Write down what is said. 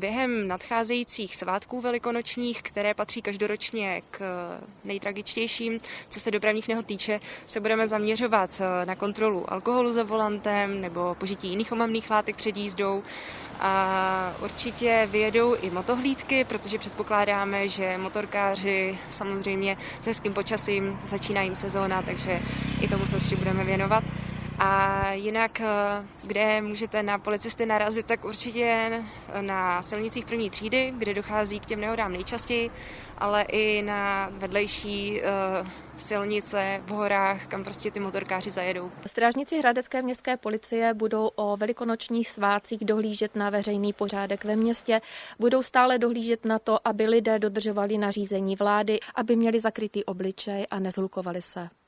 Během nadcházejících svátků velikonočních, které patří každoročně k nejtragičtějším, co se dopravních nehod týče, se budeme zaměřovat na kontrolu alkoholu za volantem nebo požití jiných omamných látek před jízdou. A určitě vyjedou i motohlídky, protože předpokládáme, že motorkáři samozřejmě s hezkým počasím začíná jim sezóna, takže i tomu se určitě budeme věnovat. A jinak, kde můžete na policisty narazit, tak určitě na silnicích první třídy, kde dochází k těm nehodám nejčastěji, ale i na vedlejší uh, silnice v horách, kam prostě ty motorkáři zajedou. Strážníci Hradecké městské policie budou o velikonočních svácích dohlížet na veřejný pořádek ve městě, budou stále dohlížet na to, aby lidé dodržovali nařízení vlády, aby měli zakrytý obličej a nezhlukovali se.